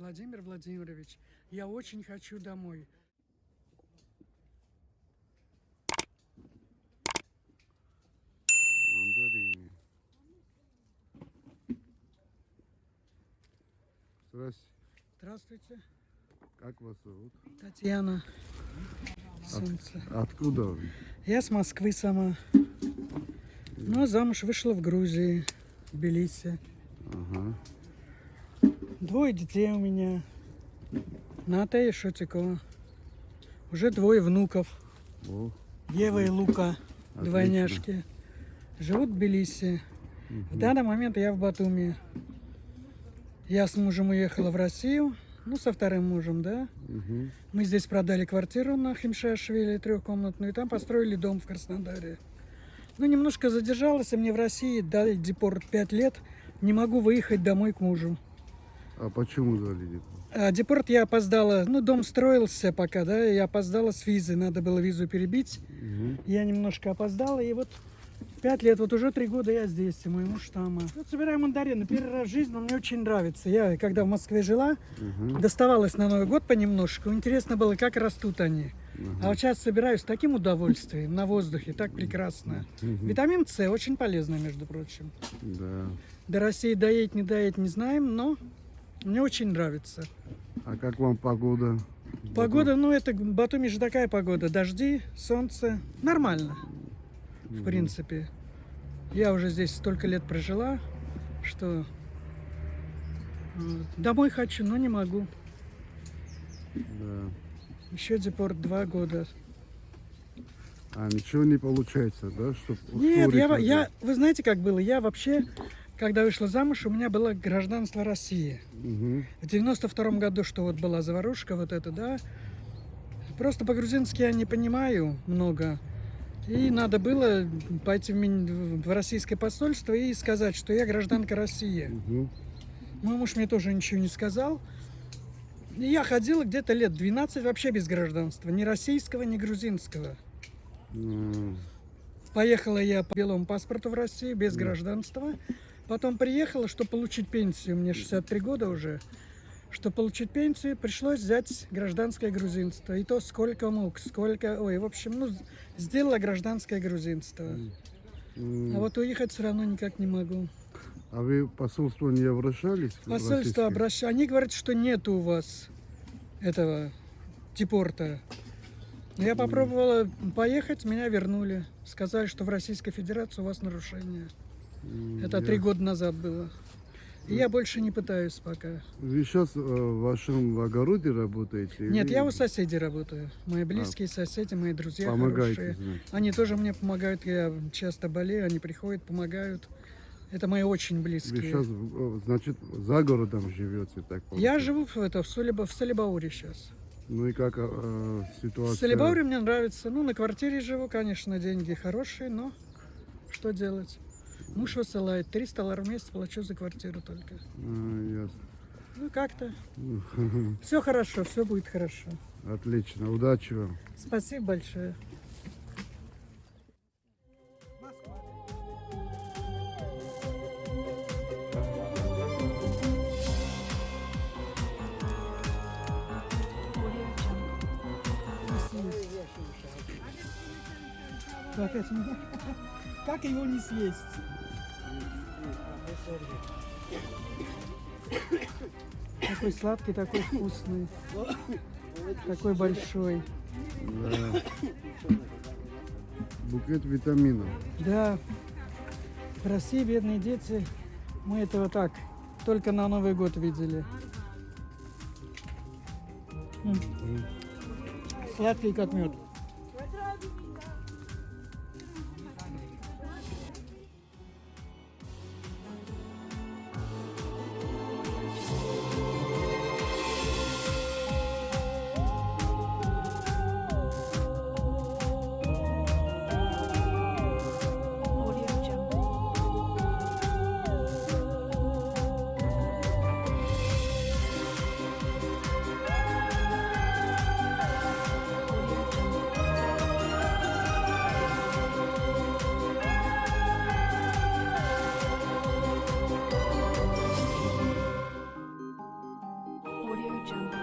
Владимир Владимирович, я очень хочу домой. Мандарины. Здрасте. Здравствуйте, Как вас зовут? Татьяна. Солнце. Откуда вы? Я с Москвы сама. Но замуж вышла в Грузии, в Тбилиси. Ага. Двое детей у меня. Ната и Шотикова. Уже двое внуков. О, Ева и Лука, Отлично. двойняшки. Живут в Тбилиси. В данный момент я в Батуми. Я с мужем уехала в Россию. Ну, со вторым мужем, да. мгм. Мы здесь продали квартиру на Химшашвили, трехкомнатную, и там построили дом в Краснодаре. Ну, немножко задержалась, и мне в России дали депорт 5 лет. Не могу выехать домой к мужу. А почему депорт? А депорт я опоздала, ну, дом строился пока, да, я опоздала с визы, надо было визу перебить. Мгм. Я немножко опоздала, и вот пять лет, вот уже три года я здесь, и мой муж там. Вот собираю мандарины, первый раз в жизни, но мне очень нравится. Я, когда в Москве жила, Мгм. доставалась на Новый год понемножку. Интересно было, как растут они. А вот сейчас собираю с таким удовольствием, на воздухе, так прекрасно. Мгм. Витамин С очень полезный, между прочим. Да. До России доедет, не доедет, не знаем, но мне очень нравится. А как вам погода? Погода, ну это Батуми же такая погода. Дожди, солнце. Нормально, в принципе. Я уже здесь столько лет прожила, что домой хочу, но не могу. Да. Еще депорт два года. А ничего не получается, да? Чтоб Нет, я, я, вы знаете, как было? Я вообще, когда вышла замуж, у меня было гражданство России. Мгм. В 92 году, что вот была заварушка, вот это, да. Просто по-грузински я не понимаю много. И надо было пойти в, в российское посольство и сказать, что я гражданка России. Мгм. Мой муж мне тоже ничего не сказал. И я ходила где-то лет 12 вообще без гражданства. Ни российского, ни грузинского. М, Поехала я по белому паспорту в Россию без гражданства. Потом приехала, чтобы получить пенсию. Мне 63 года уже. Чтобы получить пенсию, пришлось взять гражданское грузинство. И то сколько мог, сколько... Ой, в общем, ну, сделала гражданское грузинство. А вот уехать все равно никак не могу. А вы в посольство не обращались? Посольство обращается. Они говорят, что нет у вас этого депорта. Я попробовала поехать, меня вернули. Сказали, что в Российской Федерации у вас нарушение. Это три я- года назад было. И я больше не пытаюсь пока. Вы сейчас в вашем огороде работаете? Нет, или я у соседей работаю. Мои близкие соседи, мои друзья Помогаете, хорошие. значит? Они тоже мне помогают. Я часто болею, они приходят, помогают. Это мои очень Вы близкие. сейчас, значит, за городом живете, так Я получается? живу в, это, в, Солиба- в Солибауре сейчас. Ну и как э, ситуация? В Солибауре мне нравится. Ну, на квартире живу, конечно, деньги хорошие, но что делать? Муж высылает. 300 долларов в месяц плачу за квартиру только. А, Ну, как-то. ясно. Все хорошо, все будет хорошо. Отлично, удачи вам. Спасибо большое. Как, это? Как его не съесть? Такой сладкий, такой вкусный. Такой большой. Да. Букет витаминов. Да, в России бедные дети, мы этого так, только на Новый год видели. Сладкий как мед. Jungle.